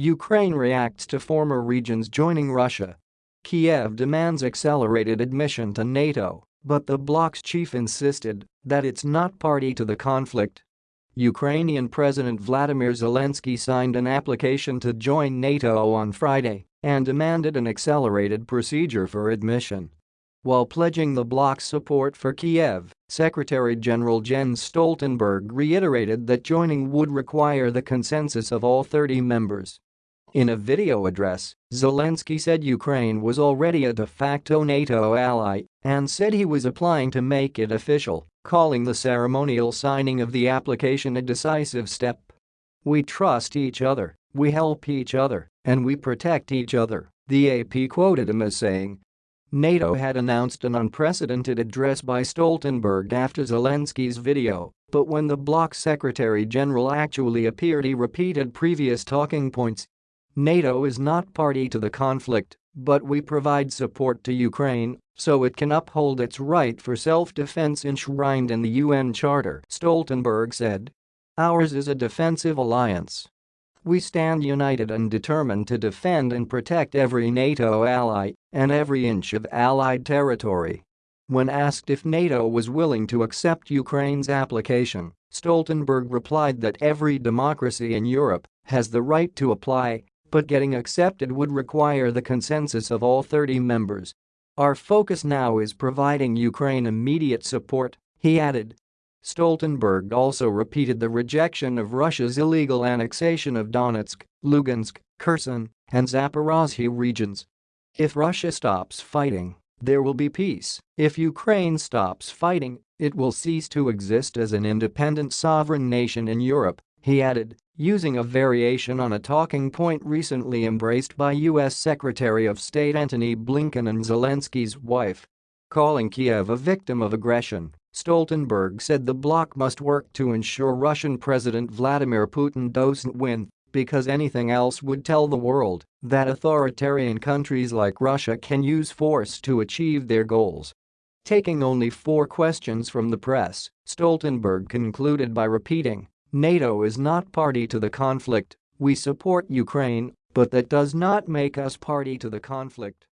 Ukraine reacts to former regions joining Russia. Kiev demands accelerated admission to NATO, but the bloc's chief insisted that it's not party to the conflict. Ukrainian President Vladimir Zelensky signed an application to join NATO on Friday and demanded an accelerated procedure for admission. While pledging the bloc's support for Kiev, Secretary-General Jens Stoltenberg reiterated that joining would require the consensus of all 30 members. In a video address, Zelensky said Ukraine was already a de facto NATO ally and said he was applying to make it official, calling the ceremonial signing of the application a decisive step. We trust each other, we help each other, and we protect each other, the AP quoted him as saying. NATO had announced an unprecedented address by Stoltenberg after Zelensky's video, but when the bloc secretary-general actually appeared he repeated previous talking points NATO is not party to the conflict, but we provide support to Ukraine so it can uphold its right for self-defense enshrined in the UN Charter, Stoltenberg said. Ours is a defensive alliance. We stand united and determined to defend and protect every NATO ally and every inch of allied territory. When asked if NATO was willing to accept Ukraine's application, Stoltenberg replied that every democracy in Europe has the right to apply but getting accepted would require the consensus of all 30 members. Our focus now is providing Ukraine immediate support, he added. Stoltenberg also repeated the rejection of Russia's illegal annexation of Donetsk, Lugansk, Kherson, and Zaporozhye regions. If Russia stops fighting, there will be peace. If Ukraine stops fighting, it will cease to exist as an independent sovereign nation in Europe, he added using a variation on a talking point recently embraced by U.S. Secretary of State Antony Blinken and Zelensky's wife. Calling Kiev a victim of aggression, Stoltenberg said the bloc must work to ensure Russian President Vladimir Putin doesn't win because anything else would tell the world that authoritarian countries like Russia can use force to achieve their goals. Taking only four questions from the press, Stoltenberg concluded by repeating NATO is not party to the conflict, we support Ukraine, but that does not make us party to the conflict.